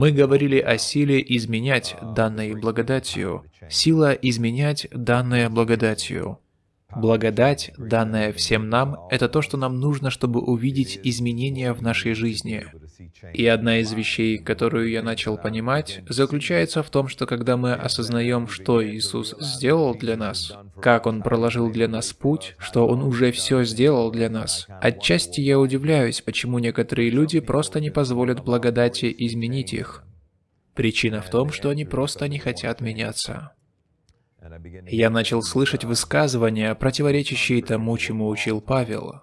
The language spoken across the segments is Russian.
Мы говорили о силе изменять данной благодатью, сила изменять данная благодатью. Благодать, данная всем нам, это то, что нам нужно, чтобы увидеть изменения в нашей жизни. И одна из вещей, которую я начал понимать, заключается в том, что когда мы осознаем, что Иисус сделал для нас, как Он проложил для нас путь, что Он уже все сделал для нас, отчасти я удивляюсь, почему некоторые люди просто не позволят благодати изменить их. Причина в том, что они просто не хотят меняться. Я начал слышать высказывания, противоречащие тому, чему учил Павел.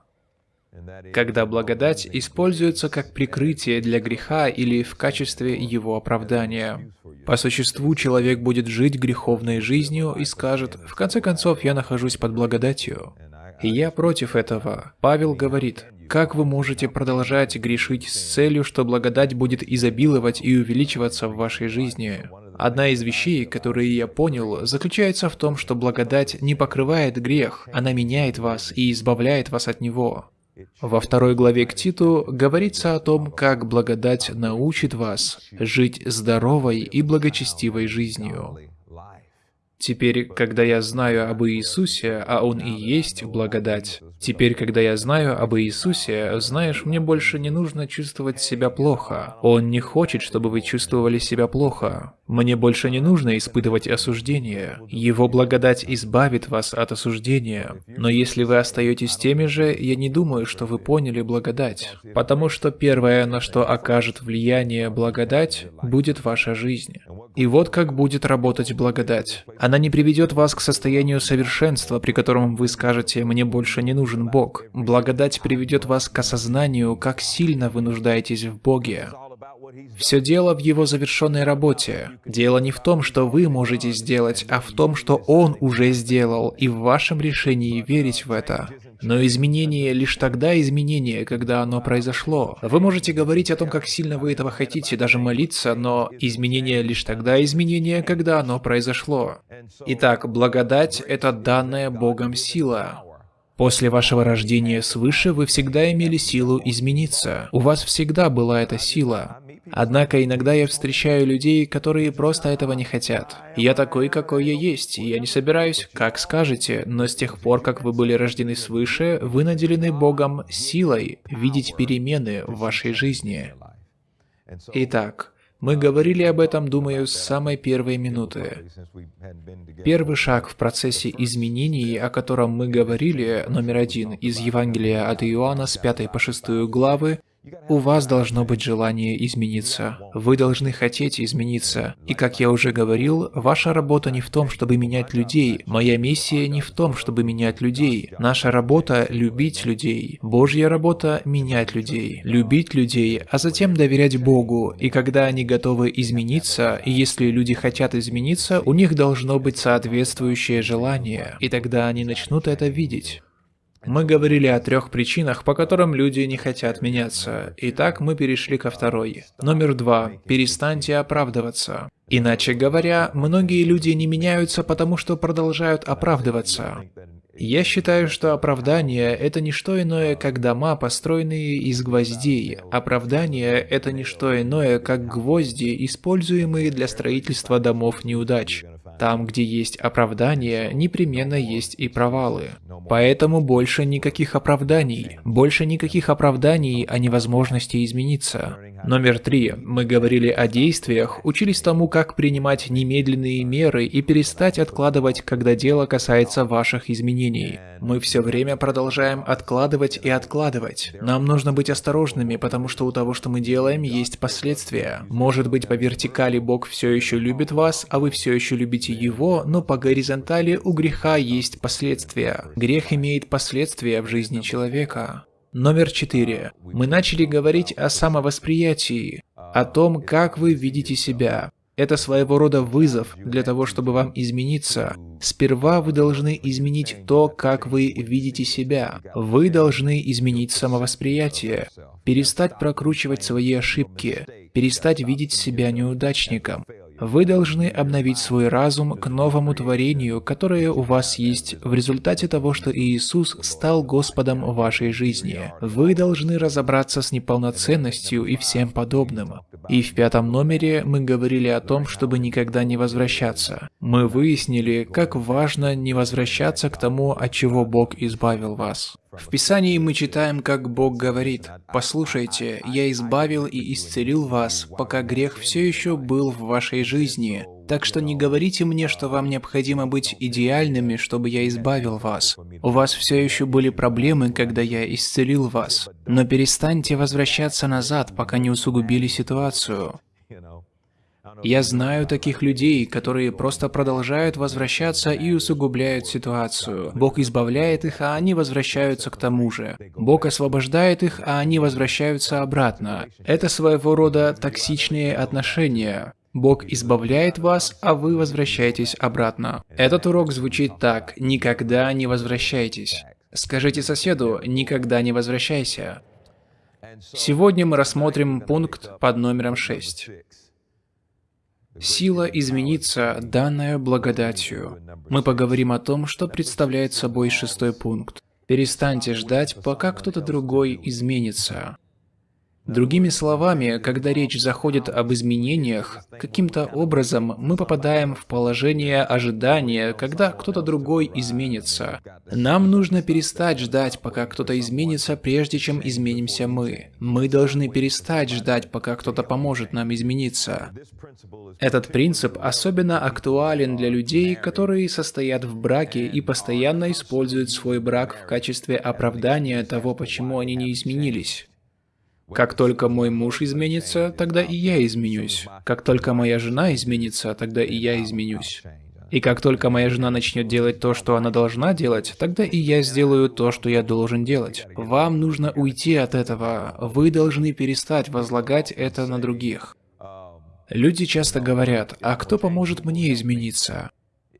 Когда благодать используется как прикрытие для греха или в качестве его оправдания. По существу человек будет жить греховной жизнью и скажет, в конце концов, я нахожусь под благодатью. И я против этого. Павел говорит, как вы можете продолжать грешить с целью, что благодать будет изобиловать и увеличиваться в вашей жизни? Одна из вещей, которые я понял, заключается в том, что благодать не покрывает грех, она меняет вас и избавляет вас от него. Во второй главе к Титу говорится о том, как благодать научит вас жить здоровой и благочестивой жизнью. Теперь, когда я знаю об Иисусе, а Он и есть благодать, теперь, когда я знаю об Иисусе, знаешь, мне больше не нужно чувствовать себя плохо. Он не хочет, чтобы вы чувствовали себя плохо. Мне больше не нужно испытывать осуждение. Его благодать избавит вас от осуждения. Но если вы остаетесь теми же, я не думаю, что вы поняли благодать. Потому что первое, на что окажет влияние благодать, будет ваша жизнь. И вот как будет работать благодать. Она не приведет вас к состоянию совершенства, при котором вы скажете «мне больше не нужен Бог». Благодать приведет вас к осознанию, как сильно вы нуждаетесь в Боге. Все дело в его завершенной работе. Дело не в том, что вы можете сделать, а в том, что он уже сделал, и в вашем решении верить в это. Но изменение лишь тогда изменение, когда оно произошло. Вы можете говорить о том, как сильно вы этого хотите, даже молиться, но изменение лишь тогда изменение, когда оно произошло. Итак, благодать — это данная Богом сила. После вашего рождения свыше вы всегда имели силу измениться. У вас всегда была эта сила. Однако иногда я встречаю людей, которые просто этого не хотят. Я такой, какой я есть, и я не собираюсь, как скажете, но с тех пор, как вы были рождены свыше, вы наделены Богом силой видеть перемены в вашей жизни. Итак, мы говорили об этом, думаю, с самой первой минуты. Первый шаг в процессе изменений, о котором мы говорили, номер один, из Евангелия от Иоанна с 5 по 6 главы, у вас должно быть желание измениться. Вы должны хотеть измениться. И как я уже говорил, ваша работа не в том, чтобы менять людей. Моя миссия не в том, чтобы менять людей. Наша работа – любить людей. Божья работа – менять людей. Любить людей, а затем доверять Богу. И когда они готовы измениться, и если люди хотят измениться, у них должно быть соответствующее желание. И тогда они начнут это видеть. Мы говорили о трех причинах, по которым люди не хотят меняться. Итак, мы перешли ко второй. Номер два. Перестаньте оправдываться. Иначе говоря, многие люди не меняются, потому что продолжают оправдываться. Я считаю, что оправдание – это не что иное, как дома, построенные из гвоздей. Оправдание – это не что иное, как гвозди, используемые для строительства домов неудач. Там, где есть оправдания, непременно есть и провалы. Поэтому больше никаких оправданий. Больше никаких оправданий о невозможности измениться. Номер три. Мы говорили о действиях, учились тому, как принимать немедленные меры и перестать откладывать, когда дело касается ваших изменений. Мы все время продолжаем откладывать и откладывать. Нам нужно быть осторожными, потому что у того, что мы делаем, есть последствия. Может быть, по вертикали Бог все еще любит вас, а вы все еще любите Его, но по горизонтали у греха есть последствия. Грех имеет последствия в жизни человека. Номер четыре. Мы начали говорить о самовосприятии, о том, как вы видите себя. Это своего рода вызов для того, чтобы вам измениться. Сперва вы должны изменить то, как вы видите себя. Вы должны изменить самовосприятие, перестать прокручивать свои ошибки, перестать видеть себя неудачником. Вы должны обновить свой разум к новому творению, которое у вас есть в результате того, что Иисус стал Господом вашей жизни. Вы должны разобраться с неполноценностью и всем подобным. И в пятом номере мы говорили о том, чтобы никогда не возвращаться. Мы выяснили, как важно не возвращаться к тому, от чего Бог избавил вас. В Писании мы читаем, как Бог говорит, «Послушайте, я избавил и исцелил вас, пока грех все еще был в вашей жизни. Так что не говорите мне, что вам необходимо быть идеальными, чтобы я избавил вас. У вас все еще были проблемы, когда я исцелил вас. Но перестаньте возвращаться назад, пока не усугубили ситуацию. Я знаю таких людей, которые просто продолжают возвращаться и усугубляют ситуацию. Бог избавляет их, а они возвращаются к тому же. Бог освобождает их, а они возвращаются обратно. Это своего рода токсичные отношения. Бог избавляет вас, а вы возвращаетесь обратно. Этот урок звучит так «Никогда не возвращайтесь». Скажите соседу «Никогда не возвращайся». Сегодня мы рассмотрим пункт под номером 6. Сила измениться, данная благодатью. Мы поговорим о том, что представляет собой шестой пункт. Перестаньте ждать, пока кто-то другой изменится. Другими словами, когда речь заходит об изменениях, каким-то образом мы попадаем в положение ожидания, когда кто-то другой изменится. Нам нужно перестать ждать, пока кто-то изменится, прежде чем изменимся мы. Мы должны перестать ждать, пока кто-то поможет нам измениться. Этот принцип особенно актуален для людей, которые состоят в браке и постоянно используют свой брак в качестве оправдания того, почему они не изменились. Как только мой муж изменится, тогда и я изменюсь. Как только моя жена изменится, тогда и я изменюсь. И как только моя жена начнет делать то, что она должна делать, тогда и я сделаю то, что я должен делать. Вам нужно уйти от этого. Вы должны перестать возлагать это на других. Люди часто говорят, а кто поможет мне измениться?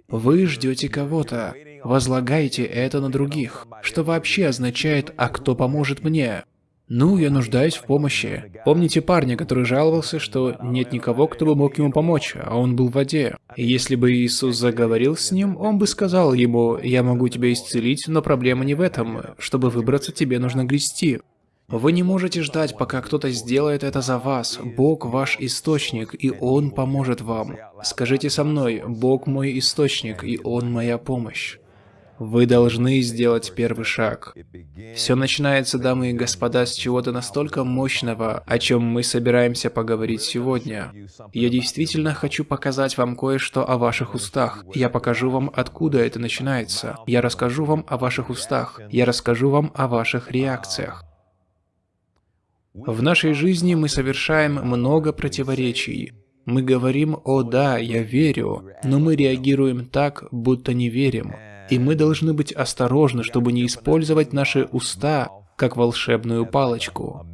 Вы ждете кого-то. Возлагаете это на других. Что вообще означает «а кто поможет мне»? Ну, я нуждаюсь в помощи. Помните парня, который жаловался, что нет никого, кто бы мог ему помочь, а он был в воде. И если бы Иисус заговорил с ним, он бы сказал ему, «Я могу тебя исцелить, но проблема не в этом. Чтобы выбраться, тебе нужно грести». Вы не можете ждать, пока кто-то сделает это за вас. Бог ваш источник, и Он поможет вам. Скажите со мной, Бог мой источник, и Он моя помощь. Вы должны сделать первый шаг. Все начинается, дамы и господа, с чего-то настолько мощного, о чем мы собираемся поговорить сегодня. Я действительно хочу показать вам кое-что о ваших устах. Я покажу вам, откуда это начинается. Я расскажу вам о ваших устах. Я расскажу вам о ваших реакциях. В нашей жизни мы совершаем много противоречий. Мы говорим «О да, я верю», но мы реагируем так, будто не верим. И мы должны быть осторожны, чтобы не использовать наши уста как волшебную палочку.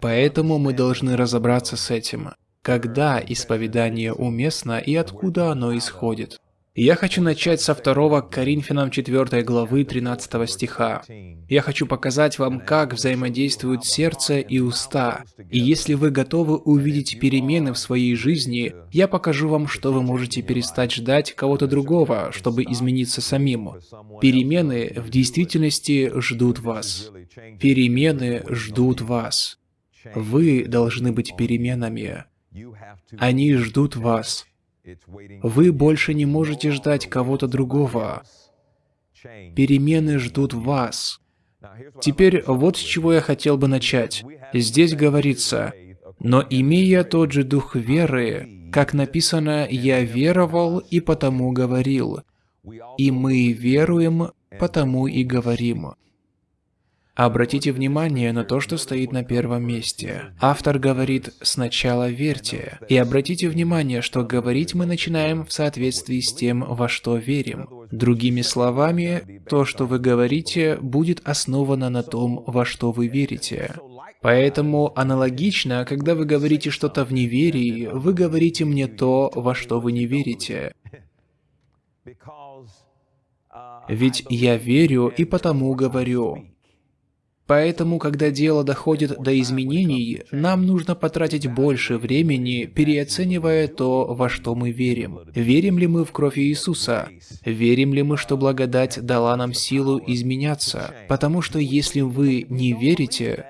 Поэтому мы должны разобраться с этим. Когда исповедание уместно и откуда оно исходит. Я хочу начать со 2 Коринфянам 4 главы 13 стиха. Я хочу показать вам, как взаимодействуют сердце и уста. И если вы готовы увидеть перемены в своей жизни, я покажу вам, что вы можете перестать ждать кого-то другого, чтобы измениться самим. Перемены в действительности ждут вас. Перемены ждут вас. Вы должны быть переменами. Они ждут вас. Вы больше не можете ждать кого-то другого. Перемены ждут вас. Теперь вот с чего я хотел бы начать. Здесь говорится, «Но имея тот же дух веры, как написано, я веровал и потому говорил, и мы веруем, потому и говорим». Обратите внимание на то, что стоит на первом месте. Автор говорит «сначала верьте». И обратите внимание, что говорить мы начинаем в соответствии с тем, во что верим. Другими словами, то, что вы говорите, будет основано на том, во что вы верите. Поэтому аналогично, когда вы говорите что-то в неверии, вы говорите мне то, во что вы не верите. Ведь я верю и потому говорю. Поэтому, когда дело доходит до изменений, нам нужно потратить больше времени, переоценивая то, во что мы верим. Верим ли мы в кровь Иисуса? Верим ли мы, что благодать дала нам силу изменяться? Потому что если вы не верите,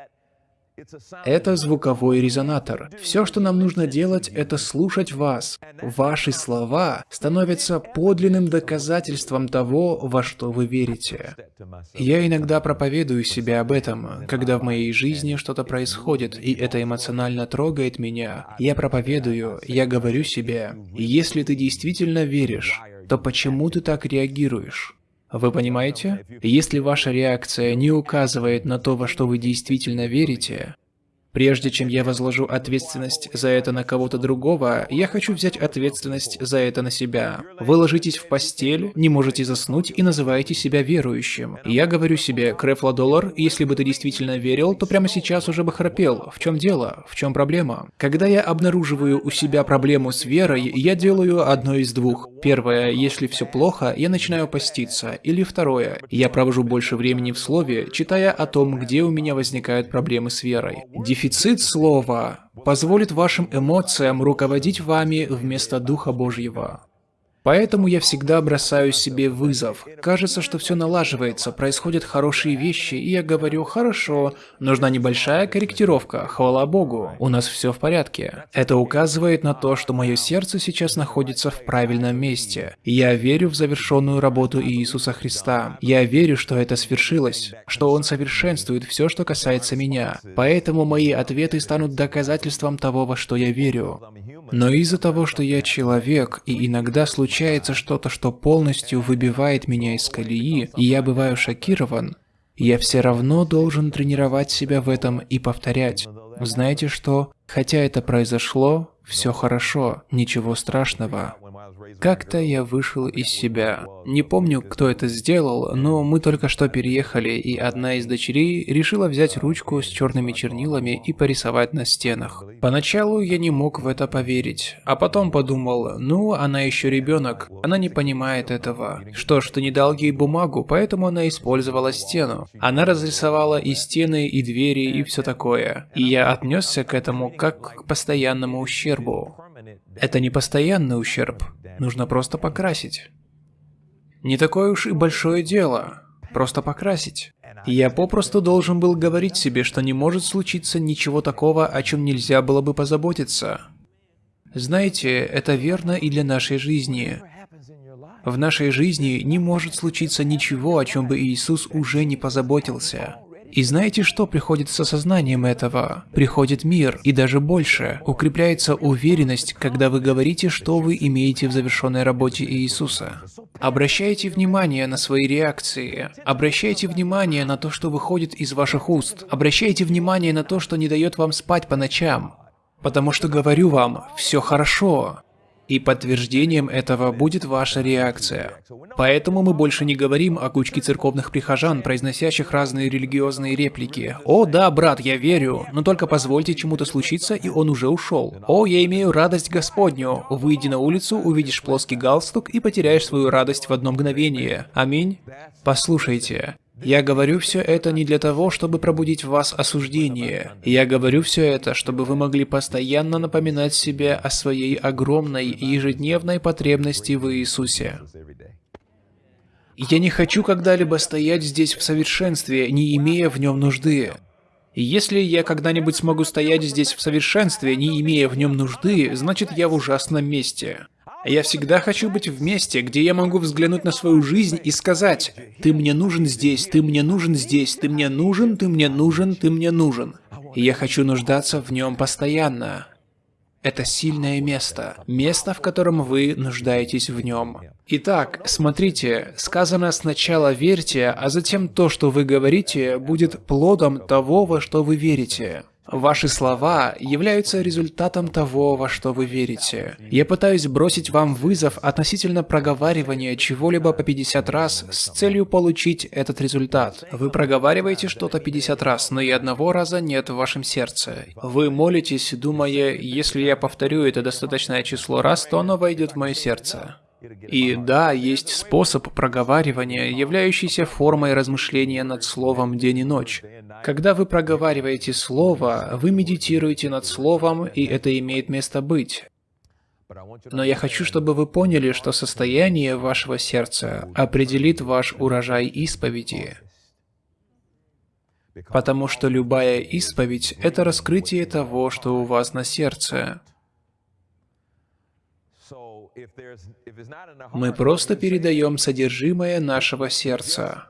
это звуковой резонатор. Все, что нам нужно делать, это слушать вас. Ваши слова становятся подлинным доказательством того, во что вы верите. Я иногда проповедую себе об этом, когда в моей жизни что-то происходит, и это эмоционально трогает меня. Я проповедую, я говорю себе, если ты действительно веришь, то почему ты так реагируешь? Вы понимаете? Если ваша реакция не указывает на то, во что вы действительно верите, Прежде чем я возложу ответственность за это на кого-то другого, я хочу взять ответственность за это на себя. Вы ложитесь в постель, не можете заснуть и называете себя верующим. Я говорю себе, Крефла доллар, если бы ты действительно верил, то прямо сейчас уже бы храпел. В чем дело? В чем проблема? Когда я обнаруживаю у себя проблему с верой, я делаю одно из двух. Первое, если все плохо, я начинаю поститься. Или второе, я провожу больше времени в слове, читая о том, где у меня возникают проблемы с верой. Дефицит слова позволит вашим эмоциям руководить вами вместо Духа Божьего. Поэтому я всегда бросаю себе вызов. Кажется, что все налаживается, происходят хорошие вещи, и я говорю, хорошо, нужна небольшая корректировка, хвала Богу, у нас все в порядке. Это указывает на то, что мое сердце сейчас находится в правильном месте. Я верю в завершенную работу Иисуса Христа. Я верю, что это свершилось, что Он совершенствует все, что касается меня. Поэтому мои ответы станут доказательством того, во что я верю. Но из-за того, что я человек, и иногда случается что-то, что полностью выбивает меня из колеи, и я бываю шокирован, я все равно должен тренировать себя в этом и повторять. Знаете что? Хотя это произошло, все хорошо, ничего страшного. Как-то я вышел из себя. Не помню, кто это сделал, но мы только что переехали, и одна из дочерей решила взять ручку с черными чернилами и порисовать на стенах. Поначалу я не мог в это поверить, а потом подумал, ну, она еще ребенок, она не понимает этого. Что ж, ты не дал ей бумагу, поэтому она использовала стену. Она разрисовала и стены, и двери, и все такое. И я отнесся к этому как к постоянному ущербу. Это не постоянный ущерб, нужно просто покрасить. Не такое уж и большое дело, просто покрасить. Я попросту должен был говорить себе, что не может случиться ничего такого, о чем нельзя было бы позаботиться. Знаете, это верно и для нашей жизни. В нашей жизни не может случиться ничего, о чем бы Иисус уже не позаботился. И знаете, что приходит с осознанием этого? Приходит мир, и даже больше. Укрепляется уверенность, когда вы говорите, что вы имеете в завершенной работе Иисуса. Обращайте внимание на свои реакции. Обращайте внимание на то, что выходит из ваших уст. Обращайте внимание на то, что не дает вам спать по ночам. Потому что говорю вам, все хорошо. И подтверждением этого будет ваша реакция. Поэтому мы больше не говорим о кучке церковных прихожан, произносящих разные религиозные реплики. «О, да, брат, я верю, но только позвольте чему-то случиться, и он уже ушел». «О, я имею радость Господню». Выйди на улицу, увидишь плоский галстук и потеряешь свою радость в одно мгновение. Аминь. Послушайте, я говорю все это не для того, чтобы пробудить в вас осуждение. Я говорю все это, чтобы вы могли постоянно напоминать себе о своей огромной ежедневной потребности в Иисусе. Я не хочу когда-либо стоять здесь в совершенстве, не имея в нем нужды. Если я когда-нибудь смогу стоять здесь в совершенстве, не имея в нем нужды, значит я в ужасном месте. Я всегда хочу быть в месте, где я могу взглянуть на свою жизнь и сказать, «Ты мне нужен здесь, ты мне нужен здесь, ты мне нужен, ты мне нужен, ты мне нужен». И я хочу нуждаться в нем постоянно. Это сильное место, место, в котором вы нуждаетесь в нем. Итак, смотрите, сказано сначала верьте, а затем то, что вы говорите, будет плодом того, во что вы верите. Ваши слова являются результатом того, во что вы верите. Я пытаюсь бросить вам вызов относительно проговаривания чего-либо по 50 раз с целью получить этот результат. Вы проговариваете что-то 50 раз, но и одного раза нет в вашем сердце. Вы молитесь, думая, если я повторю это достаточное число раз, то оно войдет в мое сердце. И да, есть способ проговаривания, являющийся формой размышления над словом день и ночь. Когда вы проговариваете слово, вы медитируете над словом, и это имеет место быть. Но я хочу, чтобы вы поняли, что состояние вашего сердца определит ваш урожай исповеди. Потому что любая исповедь – это раскрытие того, что у вас на сердце. Мы просто передаем содержимое нашего сердца.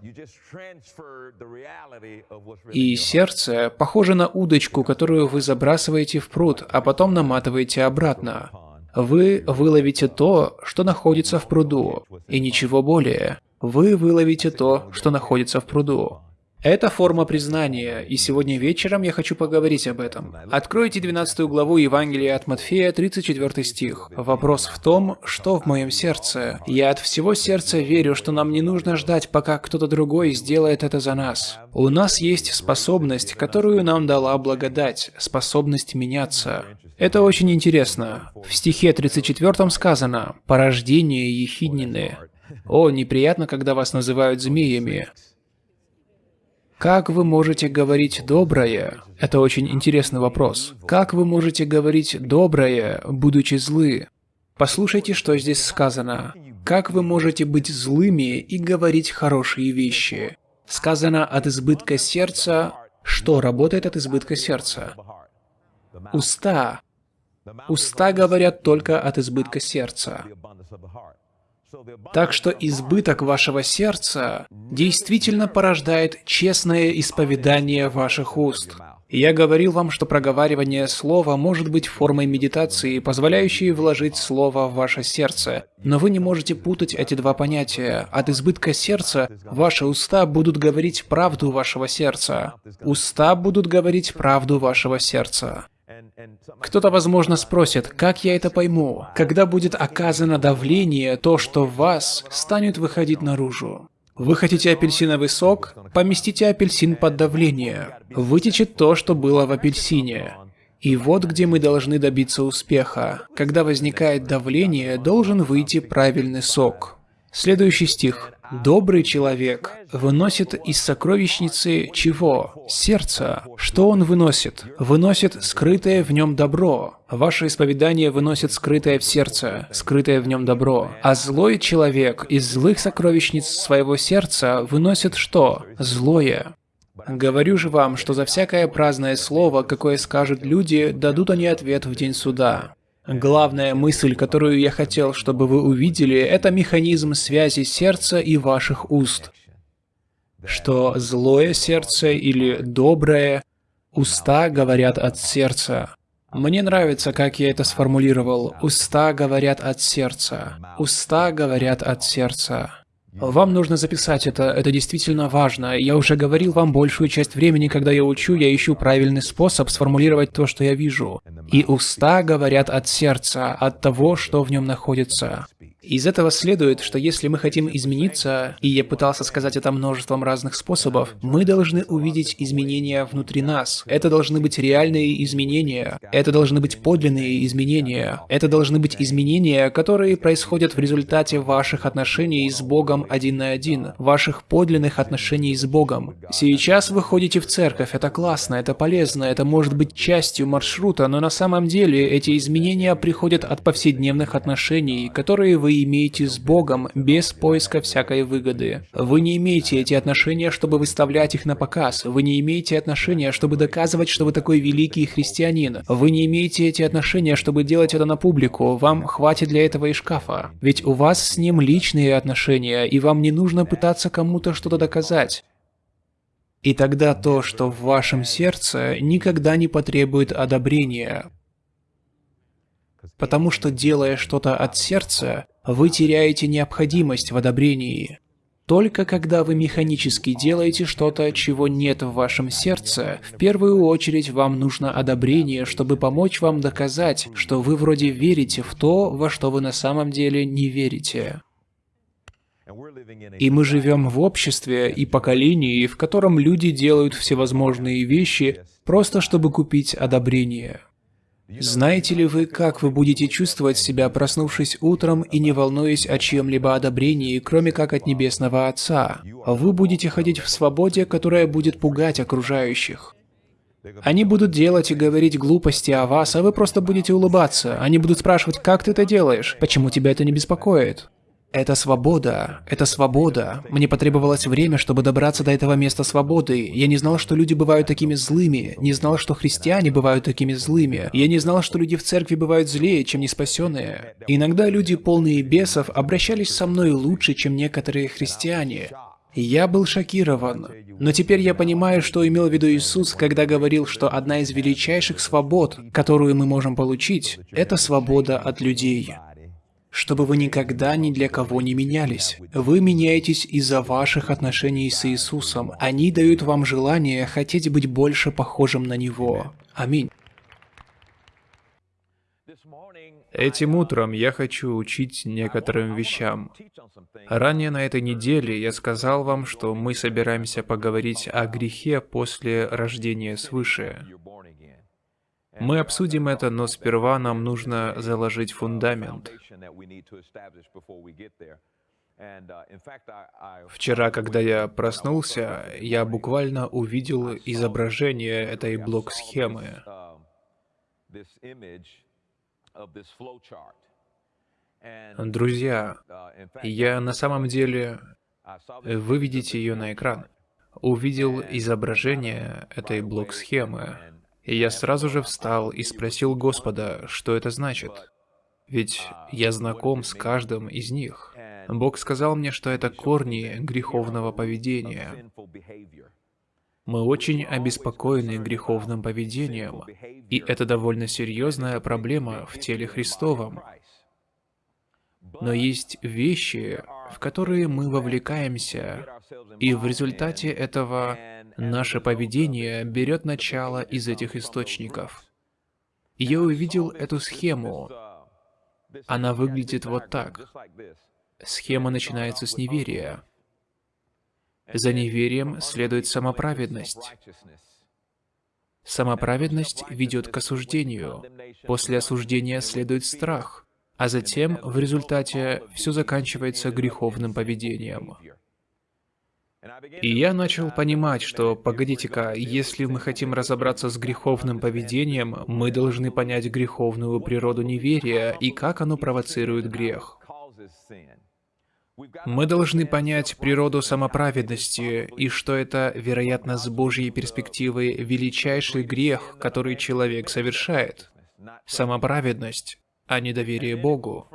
И сердце похоже на удочку, которую вы забрасываете в пруд, а потом наматываете обратно. Вы выловите то, что находится в пруду, и ничего более. Вы выловите то, что находится в пруду. Это форма признания, и сегодня вечером я хочу поговорить об этом. Откройте 12 главу Евангелия от Матфея, 34 стих. Вопрос в том, что в моем сердце. Я от всего сердца верю, что нам не нужно ждать, пока кто-то другой сделает это за нас. У нас есть способность, которую нам дала благодать, способность меняться. Это очень интересно. В стихе 34 сказано «порождение ехиднины». О, неприятно, когда вас называют змеями. Как вы можете говорить «доброе»? Это очень интересный вопрос. Как вы можете говорить «доброе», будучи злы? Послушайте, что здесь сказано. Как вы можете быть злыми и говорить хорошие вещи? Сказано от избытка сердца. Что работает от избытка сердца? Уста. Уста говорят только от избытка сердца. Так что избыток вашего сердца действительно порождает честное исповедание ваших уст. Я говорил вам, что проговаривание слова может быть формой медитации, позволяющей вложить слово в ваше сердце. Но вы не можете путать эти два понятия. От избытка сердца ваши уста будут говорить правду вашего сердца. Уста будут говорить правду вашего сердца. Кто-то, возможно, спросит, как я это пойму? Когда будет оказано давление, то, что в вас, станет выходить наружу. Вы хотите апельсиновый сок? Поместите апельсин под давление. Вытечет то, что было в апельсине. И вот где мы должны добиться успеха. Когда возникает давление, должен выйти правильный сок. Следующий стих. Добрый человек выносит из сокровищницы чего? Сердца. Что он выносит? Выносит скрытое в нем добро. Ваше исповедание выносит скрытое в сердце, скрытое в нем добро. А злой человек из злых сокровищниц своего сердца выносит что? Злое. Говорю же вам, что за всякое праздное слово, какое скажут люди, дадут они ответ в день суда. Главная мысль, которую я хотел, чтобы вы увидели, это механизм связи сердца и ваших уст. Что злое сердце или доброе, уста говорят от сердца. Мне нравится, как я это сформулировал. Уста говорят от сердца. Уста говорят от сердца. Вам нужно записать это, это действительно важно. Я уже говорил вам большую часть времени, когда я учу, я ищу правильный способ сформулировать то, что я вижу. И уста говорят от сердца, от того, что в нем находится. Из этого следует, что если мы хотим измениться, и я пытался сказать это множеством разных способов, мы должны увидеть изменения внутри нас. Это должны быть реальные изменения. Это должны быть подлинные изменения. Это должны быть изменения, которые происходят в результате ваших отношений с Богом один на один, ваших подлинных отношений с Богом. Сейчас вы ходите в церковь, это классно, это полезно, это может быть частью маршрута, но на самом деле эти изменения приходят от повседневных отношений, которые вы имеете с Богом без поиска всякой выгоды. Вы не имеете эти отношения, чтобы выставлять их на показ. Вы не имеете отношения, чтобы доказывать, что вы такой великий христианин. Вы не имеете эти отношения, чтобы делать это на публику. Вам хватит для этого и шкафа. Ведь у вас с ним личные отношения, и вам не нужно пытаться кому-то что-то доказать. И тогда то, что в вашем сердце, никогда не потребует одобрения. Потому что делая что-то от сердца, вы теряете необходимость в одобрении. Только когда вы механически делаете что-то, чего нет в вашем сердце, в первую очередь вам нужно одобрение, чтобы помочь вам доказать, что вы вроде верите в то, во что вы на самом деле не верите. И мы живем в обществе и поколении, в котором люди делают всевозможные вещи просто чтобы купить одобрение. Знаете ли вы, как вы будете чувствовать себя, проснувшись утром и не волнуясь о чьем-либо одобрении, кроме как от Небесного Отца? Вы будете ходить в свободе, которая будет пугать окружающих. Они будут делать и говорить глупости о вас, а вы просто будете улыбаться. Они будут спрашивать, как ты это делаешь, почему тебя это не беспокоит. Это свобода, это свобода. Мне потребовалось время, чтобы добраться до этого места свободы. Я не знал, что люди бывают такими злыми, не знал, что христиане бывают такими злыми. Я не знал, что люди в церкви бывают злее, чем неспасенные. Иногда люди, полные бесов, обращались со мной лучше, чем некоторые христиане. Я был шокирован. Но теперь я понимаю, что имел в виду Иисус, когда говорил, что одна из величайших свобод, которую мы можем получить, это свобода от людей чтобы вы никогда ни для кого не менялись. Вы меняетесь из-за ваших отношений с Иисусом. Они дают вам желание хотеть быть больше похожим на Него. Аминь. Этим утром я хочу учить некоторым вещам. Ранее на этой неделе я сказал вам, что мы собираемся поговорить о грехе после рождения свыше. Мы обсудим это, но сперва нам нужно заложить фундамент. Вчера, когда я проснулся, я буквально увидел изображение этой блок-схемы. Друзья, я на самом деле... Вы видите ее на экран. Увидел изображение этой блок-схемы. И я сразу же встал и спросил Господа, что это значит. Ведь я знаком с каждым из них. Бог сказал мне, что это корни греховного поведения. Мы очень обеспокоены греховным поведением, и это довольно серьезная проблема в теле Христовом. Но есть вещи, в которые мы вовлекаемся, и в результате этого наше поведение берет начало из этих источников. Я увидел эту схему. Она выглядит вот так. Схема начинается с неверия. За неверием следует самоправедность. Самоправедность ведет к осуждению. После осуждения следует страх. А затем, в результате, все заканчивается греховным поведением. И я начал понимать, что, погодите-ка, если мы хотим разобраться с греховным поведением, мы должны понять греховную природу неверия и как оно провоцирует грех. Мы должны понять природу самоправедности и что это, вероятно, с Божьей перспективы величайший грех, который человек совершает. Самоправедность, а не доверие Богу.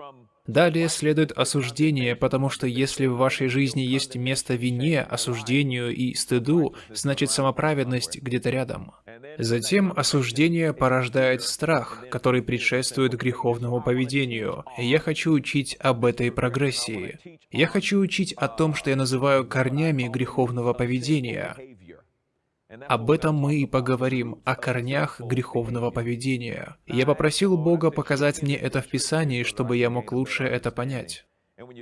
Далее следует осуждение, потому что если в вашей жизни есть место вине, осуждению и стыду, значит самоправедность где-то рядом. Затем осуждение порождает страх, который предшествует греховному поведению. я хочу учить об этой прогрессии. Я хочу учить о том, что я называю корнями греховного поведения. Об этом мы и поговорим, о корнях греховного поведения. Я попросил Бога показать мне это в Писании, чтобы я мог лучше это понять.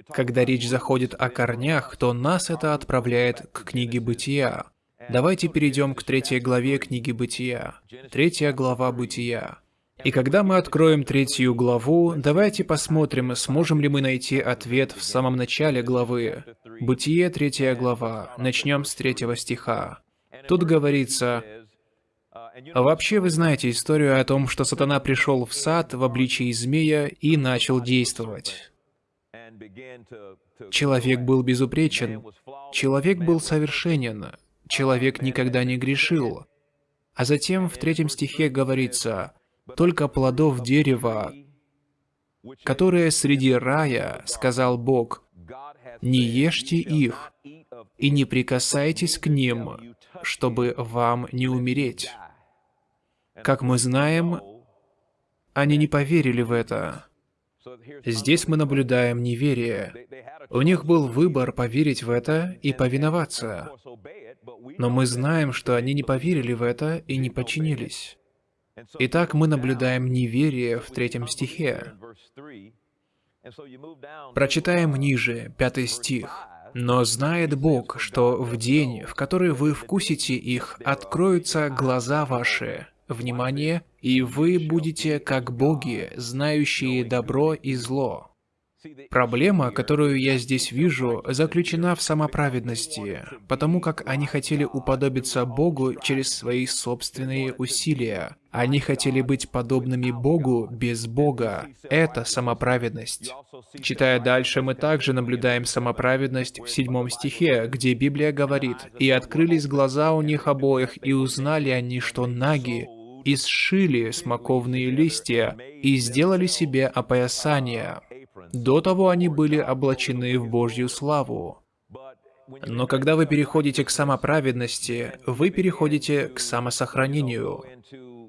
Когда речь заходит о корнях, то нас это отправляет к книге Бытия. Давайте перейдем к третьей главе книги Бытия. Третья глава Бытия. И когда мы откроем третью главу, давайте посмотрим, сможем ли мы найти ответ в самом начале главы. Бытие, третья глава. Начнем с третьего стиха. Тут говорится, Вообще вы знаете историю о том, что сатана пришел в сад в обличии змея и начал действовать. Человек был безупречен, человек был совершенен, человек никогда не грешил. А затем в третьем стихе говорится, «Только плодов дерева, которые среди рая, сказал Бог, не ешьте их, и не прикасайтесь к ним, чтобы вам не умереть. Как мы знаем, они не поверили в это. Здесь мы наблюдаем неверие. У них был выбор поверить в это и повиноваться. Но мы знаем, что они не поверили в это и не подчинились. Итак, мы наблюдаем неверие в третьем стихе. Прочитаем ниже, пятый стих. Но знает Бог, что в день, в который вы вкусите их, откроются глаза ваши, Внимание, и вы будете как боги, знающие добро и зло. Проблема, которую я здесь вижу, заключена в самоправедности, потому как они хотели уподобиться Богу через свои собственные усилия. Они хотели быть подобными Богу без Бога. Это самоправедность. Читая дальше, мы также наблюдаем самоправедность в седьмом стихе, где Библия говорит, «И открылись глаза у них обоих, и узнали они, что наги, и сшили смоковные листья, и сделали себе опоясание». До того они были облачены в Божью славу. Но когда вы переходите к самоправедности, вы переходите к самосохранению.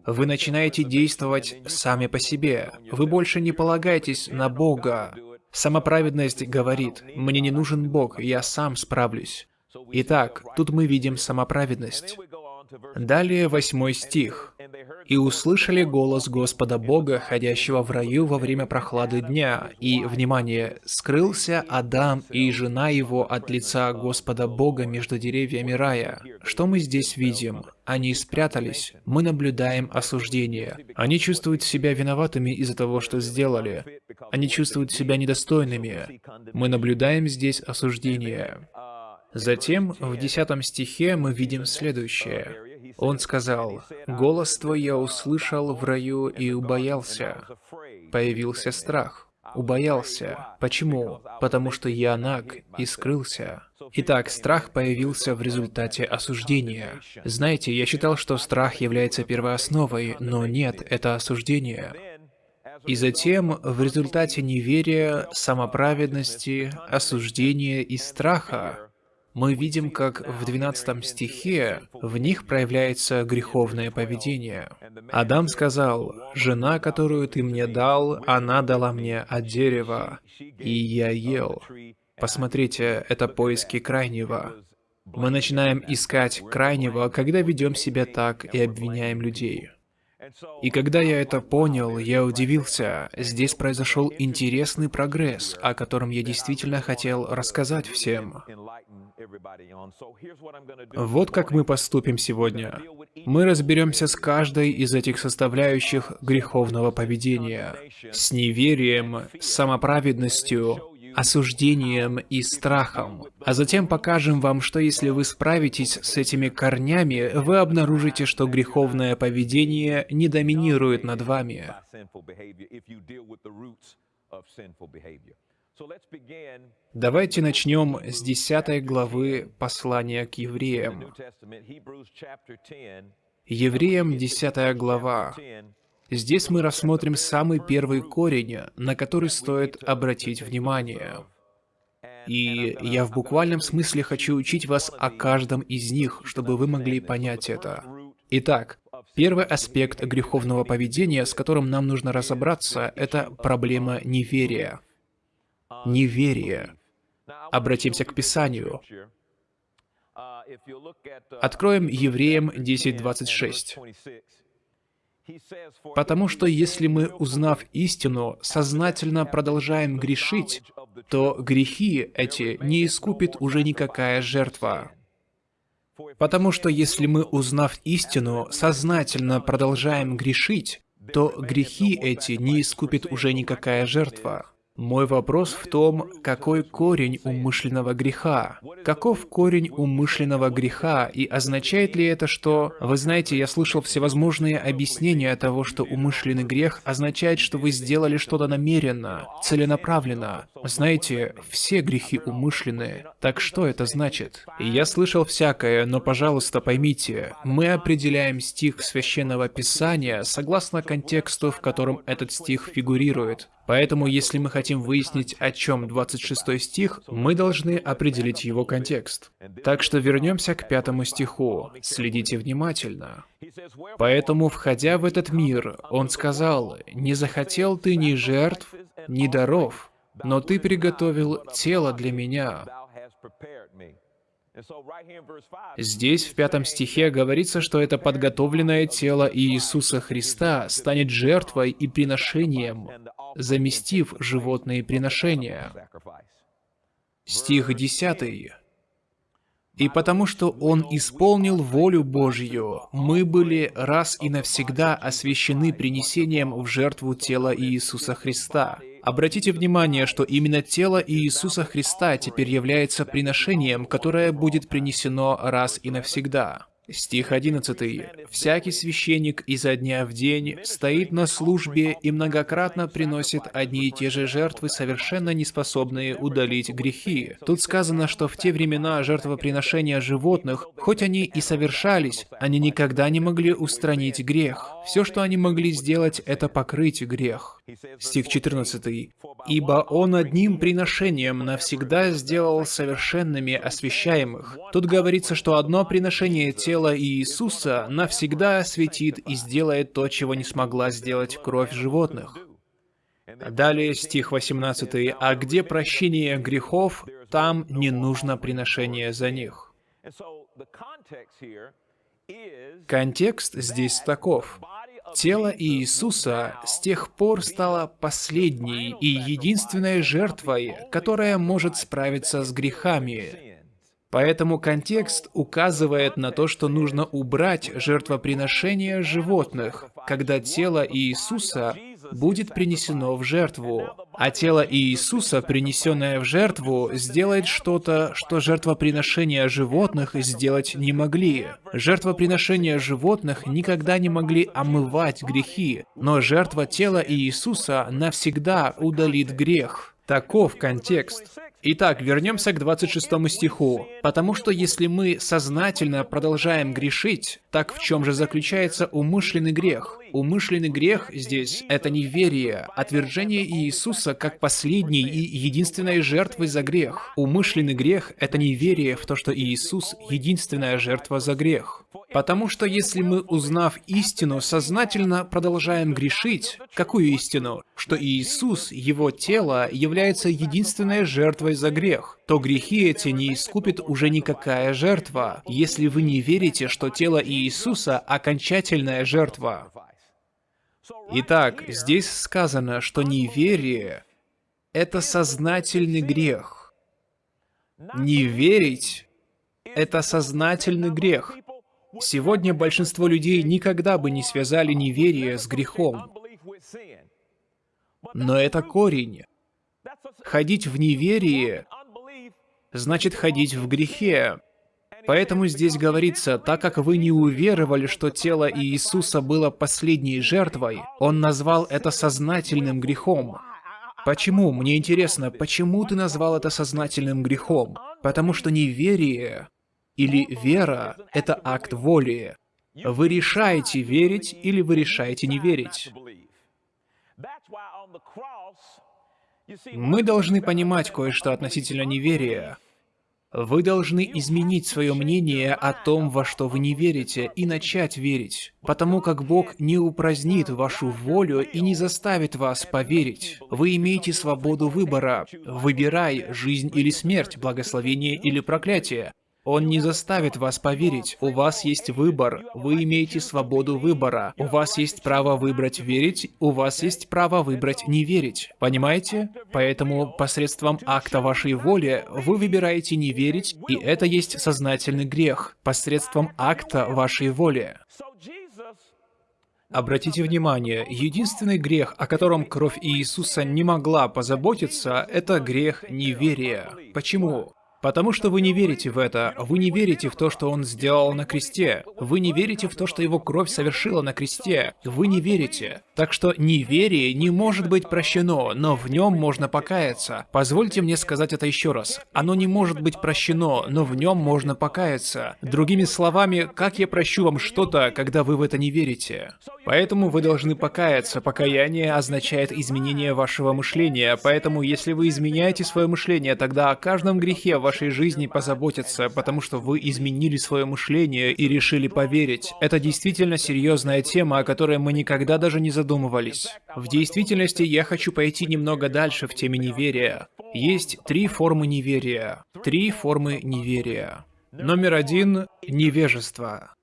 Вы начинаете действовать сами по себе. Вы больше не полагаетесь на Бога. Самоправедность говорит, «Мне не нужен Бог, я сам справлюсь». Итак, тут мы видим самоправедность. Далее восьмой стих. «И услышали голос Господа Бога, ходящего в раю во время прохлады дня, и, внимание, скрылся Адам и жена его от лица Господа Бога между деревьями рая». Что мы здесь видим? Они спрятались. Мы наблюдаем осуждение. Они чувствуют себя виноватыми из-за того, что сделали. Они чувствуют себя недостойными. Мы наблюдаем здесь осуждение. Затем в десятом стихе мы видим следующее. Он сказал, «Голос твой я услышал в раю и убоялся». Появился страх. Убоялся. Почему? Потому что я наг и скрылся. Итак, страх появился в результате осуждения. Знаете, я считал, что страх является первоосновой, но нет, это осуждение. И затем, в результате неверия, самоправедности, осуждения и страха, мы видим, как в 12 стихе в них проявляется греховное поведение. Адам сказал, «Жена, которую ты мне дал, она дала мне от дерева, и я ел». Посмотрите, это поиски крайнего. Мы начинаем искать крайнего, когда ведем себя так и обвиняем людей. И когда я это понял, я удивился. Здесь произошел интересный прогресс, о котором я действительно хотел рассказать всем. Вот как мы поступим сегодня. Мы разберемся с каждой из этих составляющих греховного поведения. С неверием, с самоправедностью, осуждением и страхом. А затем покажем вам, что если вы справитесь с этими корнями, вы обнаружите, что греховное поведение не доминирует над вами. Давайте начнем с 10 главы послания к евреям. Евреям 10 глава. Здесь мы рассмотрим самый первый корень, на который стоит обратить внимание. И я в буквальном смысле хочу учить вас о каждом из них, чтобы вы могли понять это. Итак, первый аспект греховного поведения, с которым нам нужно разобраться, это проблема неверия. Неверие. Обратимся к Писанию. Откроем Евреям 10.26. Потому что если мы, узнав истину, сознательно продолжаем грешить, то грехи эти не искупит уже никакая жертва. Потому что если мы, узнав истину, сознательно продолжаем грешить, то грехи эти не искупит уже никакая жертва. Мой вопрос в том, какой корень умышленного греха? Каков корень умышленного греха, и означает ли это, что... Вы знаете, я слышал всевозможные объяснения того, что умышленный грех означает, что вы сделали что-то намеренно, целенаправленно. Знаете, все грехи умышленные. Так что это значит? Я слышал всякое, но, пожалуйста, поймите, мы определяем стих Священного Писания согласно контексту, в котором этот стих фигурирует. Поэтому, если мы хотим выяснить, о чем 26 стих, мы должны определить его контекст. Так что вернемся к пятому стиху. Следите внимательно. Поэтому, входя в этот мир, он сказал, «Не захотел ты ни жертв, ни даров, но ты приготовил тело для меня». Здесь, в пятом стихе, говорится, что это подготовленное тело Иисуса Христа станет жертвой и приношением, заместив животные приношения. Стих 10. И потому что Он исполнил волю Божью, мы были раз и навсегда освящены принесением в жертву тела Иисуса Христа. Обратите внимание, что именно тело Иисуса Христа теперь является приношением, которое будет принесено раз и навсегда. Стих 11. «Всякий священник изо дня в день стоит на службе и многократно приносит одни и те же жертвы, совершенно неспособные удалить грехи». Тут сказано, что в те времена жертвоприношения животных, хоть они и совершались, они никогда не могли устранить грех. Все, что они могли сделать, это покрыть грех. Стих 14. «Ибо Он одним приношением навсегда сделал совершенными освящаемых». Тут говорится, что одно приношение тела Иисуса навсегда осветит и сделает то, чего не смогла сделать кровь животных. Далее стих 18. «А где прощение грехов, там не нужно приношение за них». Контекст здесь таков. Тело Иисуса с тех пор стало последней и единственной жертвой, которая может справиться с грехами. Поэтому контекст указывает на то, что нужно убрать жертвоприношение животных, когда тело Иисуса будет принесено в жертву. А тело Иисуса, принесенное в жертву, сделает что-то, что жертвоприношения животных сделать не могли. Жертвоприношения животных никогда не могли омывать грехи, но жертва тела Иисуса навсегда удалит грех. Таков контекст. Итак, вернемся к 26 стиху. «Потому что если мы сознательно продолжаем грешить, так в чем же заключается умышленный грех? Умышленный грех здесь — это неверие, отвержение Иисуса как последней и единственной жертвы за грех. Умышленный грех — это неверие в то, что Иисус — единственная жертва за грех. Потому что если мы, узнав истину, сознательно продолжаем грешить, какую истину? Что Иисус, Его тело, является единственной жертвой за грех, то грехи эти не искупит уже никакая жертва, если вы не верите, что тело Иисуса — окончательная жертва. Итак, здесь сказано, что неверие — это сознательный грех. Не верить — это сознательный грех. Сегодня большинство людей никогда бы не связали неверие с грехом. Но это корень. Ходить в неверие значит ходить в грехе. Поэтому здесь говорится, так как вы не уверовали, что тело Иисуса было последней жертвой, Он назвал это сознательным грехом. Почему? Мне интересно, почему ты назвал это сознательным грехом? Потому что неверие или вера — это акт воли. Вы решаете верить или вы решаете не верить. Мы должны понимать кое-что относительно неверия. Вы должны изменить свое мнение о том, во что вы не верите, и начать верить, потому как Бог не упразднит вашу волю и не заставит вас поверить. Вы имеете свободу выбора. Выбирай жизнь или смерть, благословение или проклятие. Он не заставит вас поверить. У вас есть выбор. Вы имеете свободу выбора. У вас есть право выбрать верить, у вас есть право выбрать не верить. Понимаете? Поэтому посредством акта вашей воли вы выбираете не верить, и это есть сознательный грех. Посредством акта вашей воли. Обратите внимание, единственный грех, о котором кровь Иисуса не могла позаботиться, это грех неверия. Почему? Потому что вы не верите в это, вы не верите в то, что Он сделал на кресте, вы не верите в то, что Его кровь совершила на кресте, вы не верите. Так что неверие не может быть прощено, но в нем можно покаяться. Позвольте мне сказать это еще раз. Оно не может быть прощено, но в нем можно покаяться. Другими словами, как я прощу вам что-то, когда вы в это не верите? Поэтому вы должны покаяться. Покаяние означает изменение вашего мышления, поэтому если вы изменяете свое мышление, тогда о каждом грехе в вашей жизни позаботиться, потому что вы изменили свое мышление и решили поверить. Это действительно серьезная тема, о которой мы никогда даже не задумывались. В действительности я хочу пойти немного дальше в теме неверия. Есть три формы неверия. Три формы неверия. Номер один — невежество.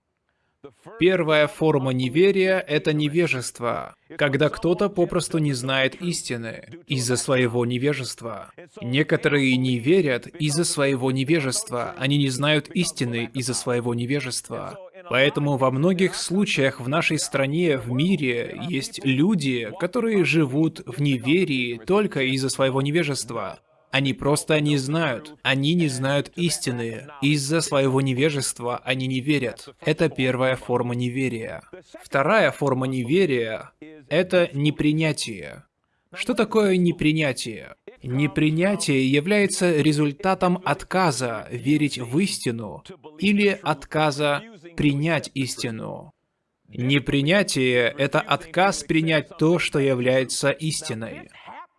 Первая форма неверия — это невежество, когда кто-то попросту не знает истины из-за своего невежества. Некоторые не верят из-за своего невежества, они не знают истины из-за своего невежества. Поэтому во многих случаях в нашей стране, в мире, есть люди, которые живут в неверии только из-за своего невежества. Они просто не знают. Они не знают истины. Из-за своего невежества они не верят. Это первая форма неверия. Вторая форма неверия — это непринятие. Что такое непринятие? Непринятие является результатом отказа верить в истину или отказа принять истину. Непринятие — это отказ принять то, что является истиной.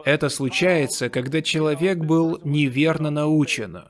Это случается, когда человек был неверно научен.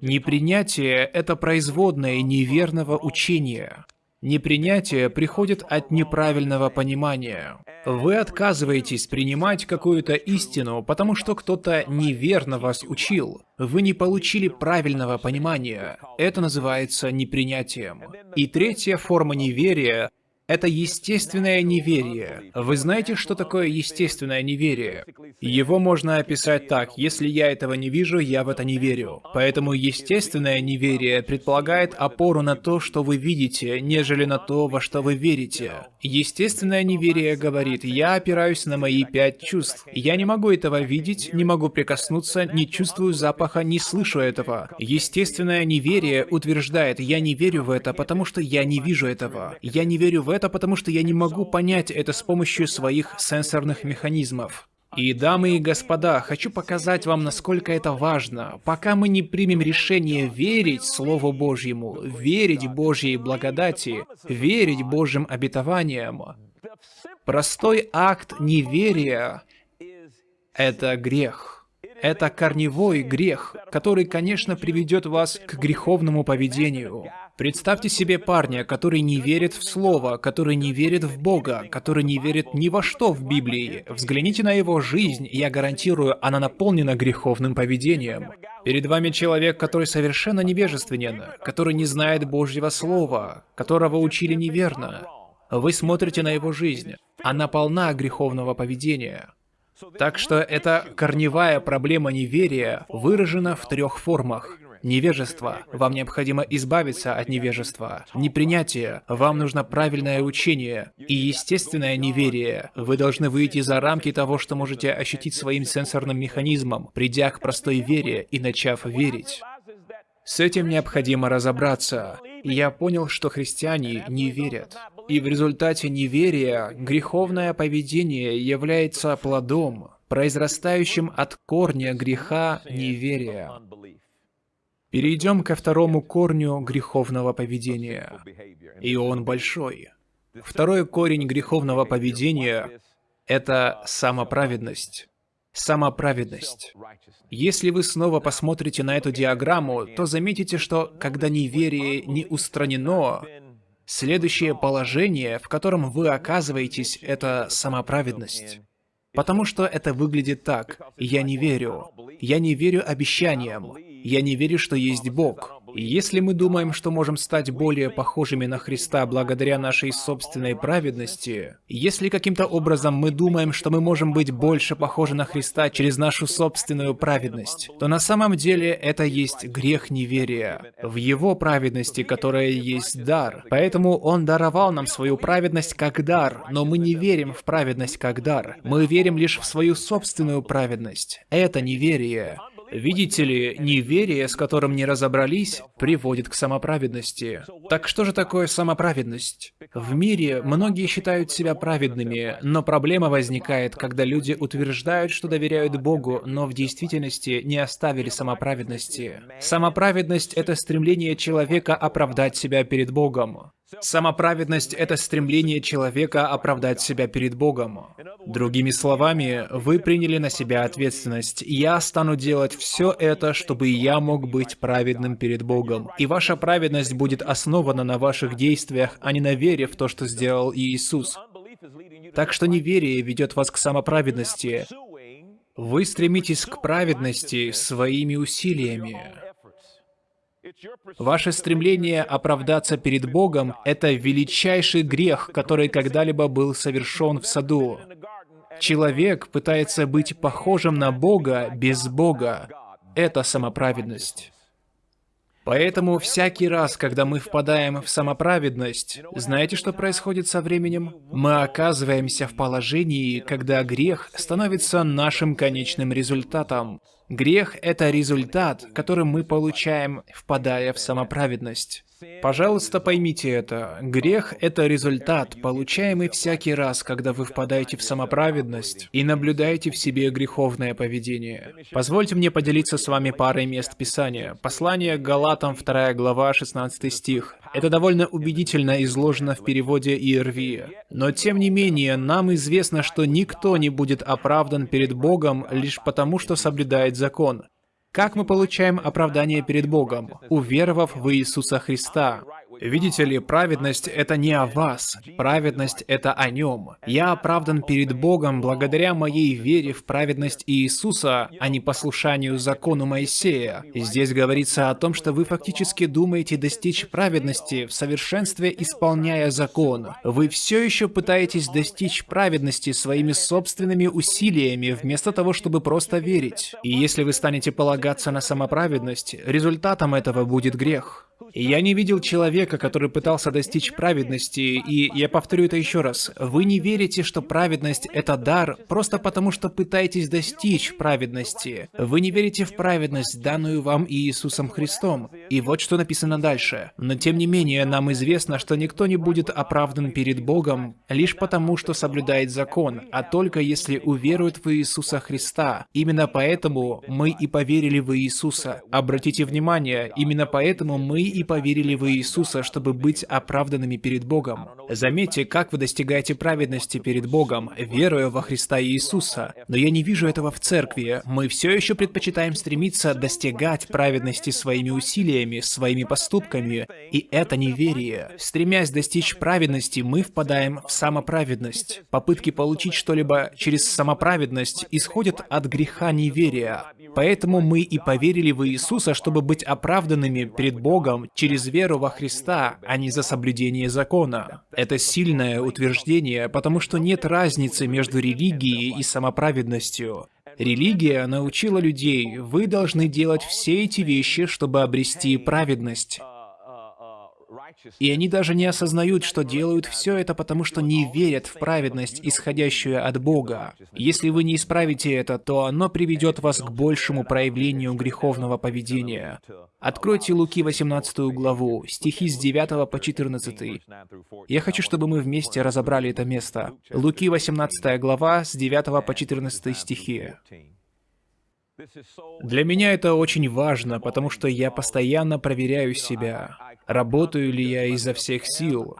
Непринятие — это производное неверного учения. Непринятие приходит от неправильного понимания. Вы отказываетесь принимать какую-то истину, потому что кто-то неверно вас учил. Вы не получили правильного понимания. Это называется непринятием. И третья форма неверия это естественное неверие. Вы знаете, что такое естественное неверие? Его можно описать так, если я этого не вижу, я в это не верю. Поэтому естественное неверие предполагает опору на то, что вы видите, нежели на то, во что вы верите. Естественное неверие говорит, я опираюсь на мои пять чувств. Я не могу этого видеть, не могу прикоснуться, не чувствую запаха, не слышу этого. Естественное неверие утверждает, я не верю в это, потому что я не вижу этого. Я не верю в это, потому что я не могу понять это с помощью своих сенсорных механизмов. И, дамы и господа, хочу показать вам, насколько это важно. Пока мы не примем решение верить Слову Божьему, верить Божьей благодати, верить Божьим обетованиям, простой акт неверия — это грех. Это корневой грех, который, конечно, приведет вас к греховному поведению. Представьте себе парня, который не верит в Слово, который не верит в Бога, который не верит ни во что в Библии. Взгляните на его жизнь, я гарантирую, она наполнена греховным поведением. Перед вами человек, который совершенно невежественен, который не знает Божьего Слова, которого учили неверно. Вы смотрите на его жизнь. Она полна греховного поведения. Так что эта корневая проблема неверия выражена в трех формах. Невежество. Вам необходимо избавиться от невежества. Непринятие. Вам нужно правильное учение. И естественное неверие. Вы должны выйти за рамки того, что можете ощутить своим сенсорным механизмом, придя к простой вере и начав верить. С этим необходимо разобраться. Я понял, что христиане не верят. И в результате неверия греховное поведение является плодом, произрастающим от корня греха неверия. Перейдем ко второму корню греховного поведения. И он большой. Второй корень греховного поведения — это самоправедность. Самоправедность. Если вы снова посмотрите на эту диаграмму, то заметите, что когда неверие не устранено, следующее положение, в котором вы оказываетесь, это самоправедность. Потому что это выглядит так. Я не верю. Я не верю обещаниям. Я не верю, что есть Бог. И если мы думаем, что можем стать более похожими на Христа благодаря нашей собственной праведности, если каким-то образом мы думаем, что мы можем быть больше похожи на Христа через нашу собственную праведность, то на самом деле это есть грех неверия в Его праведности, которая есть дар. Поэтому Он даровал нам свою праведность как дар, но мы не верим в праведность как дар. Мы верим лишь в свою собственную праведность. Это неверие. Видите ли, неверие, с которым не разобрались, приводит к самоправедности. Так что же такое самоправедность? В мире многие считают себя праведными, но проблема возникает, когда люди утверждают, что доверяют Богу, но в действительности не оставили самоправедности. Самоправедность — это стремление человека оправдать себя перед Богом. Самоправедность — это стремление человека оправдать себя перед Богом. Другими словами, вы приняли на себя ответственность. Я стану делать все это, чтобы я мог быть праведным перед Богом. И ваша праведность будет основана на ваших действиях, а не на вере в то, что сделал Иисус. Так что неверие ведет вас к самоправедности. Вы стремитесь к праведности своими усилиями. Ваше стремление оправдаться перед Богом – это величайший грех, который когда-либо был совершен в саду. Человек пытается быть похожим на Бога без Бога. Это самоправедность. Поэтому всякий раз, когда мы впадаем в самоправедность, знаете, что происходит со временем? Мы оказываемся в положении, когда грех становится нашим конечным результатом. Грех — это результат, который мы получаем, впадая в самоправедность. Пожалуйста, поймите это. Грех — это результат, получаемый всякий раз, когда вы впадаете в самоправедность и наблюдаете в себе греховное поведение. Позвольте мне поделиться с вами парой мест Писания. Послание к Галатам, 2 глава, 16 стих. Это довольно убедительно изложено в переводе ИРВ. Но тем не менее, нам известно, что никто не будет оправдан перед Богом лишь потому, что соблюдает закон. Как мы получаем оправдание перед Богом? Уверовав в Иисуса Христа. Видите ли, праведность — это не о вас, праведность — это о Нем. Я оправдан перед Богом благодаря моей вере в праведность Иисуса, а не послушанию закону Моисея. Здесь говорится о том, что вы фактически думаете достичь праведности в совершенстве, исполняя закон. Вы все еще пытаетесь достичь праведности своими собственными усилиями, вместо того, чтобы просто верить. И если вы станете полагаться на самоправедность, результатом этого будет грех. Я не видел человека, который пытался достичь праведности, и я повторю это еще раз. Вы не верите, что праведность — это дар, просто потому что пытаетесь достичь праведности. Вы не верите в праведность, данную вам Иисусом Христом. И вот что написано дальше. Но тем не менее, нам известно, что никто не будет оправдан перед Богом лишь потому, что соблюдает закон, а только если уверует в Иисуса Христа. Именно поэтому мы и поверили в Иисуса. Обратите внимание, именно поэтому мы и поверили в Иисуса, чтобы быть оправданными перед Богом. Заметьте, как вы достигаете праведности перед Богом, веруя во Христа Иисуса. Но я не вижу этого в церкви. Мы все еще предпочитаем стремиться достигать праведности своими усилиями, своими поступками. И это неверие. Стремясь достичь праведности, мы впадаем в самоправедность. Попытки получить что-либо через самоправедность исходят от греха неверия. Поэтому мы и поверили в Иисуса, чтобы быть оправданными перед Богом через веру во Христа, а не за соблюдение закона. Это сильное утверждение, потому что нет разницы между религией и самоправедностью. Религия научила людей, вы должны делать все эти вещи, чтобы обрести праведность. И они даже не осознают, что делают все это, потому что не верят в праведность, исходящую от Бога. Если вы не исправите это, то оно приведет вас к большему проявлению греховного поведения. Откройте Луки 18 главу, стихи с 9 по 14. Я хочу, чтобы мы вместе разобрали это место. Луки 18 глава, с 9 по 14 стихи. Для меня это очень важно, потому что я постоянно проверяю себя. Работаю ли я изо всех сил?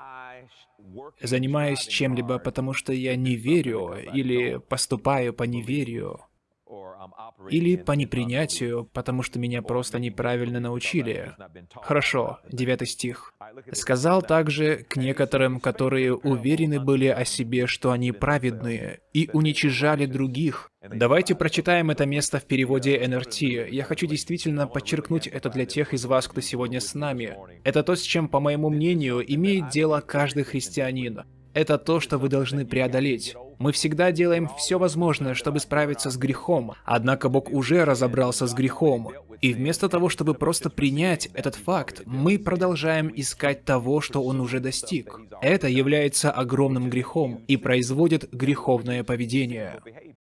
Занимаюсь чем-либо, потому что я не верю, или поступаю по неверию? Или по непринятию, потому что меня просто неправильно научили. Хорошо, девятый стих. «Сказал также к некоторым, которые уверены были о себе, что они праведные, и уничижали других». Давайте прочитаем это место в переводе НРТ. Я хочу действительно подчеркнуть это для тех из вас, кто сегодня с нами. Это то, с чем, по моему мнению, имеет дело каждый христианин. Это то, что вы должны преодолеть. Мы всегда делаем все возможное, чтобы справиться с грехом, однако Бог уже разобрался с грехом. И вместо того, чтобы просто принять этот факт, мы продолжаем искать того, что Он уже достиг. Это является огромным грехом и производит греховное поведение.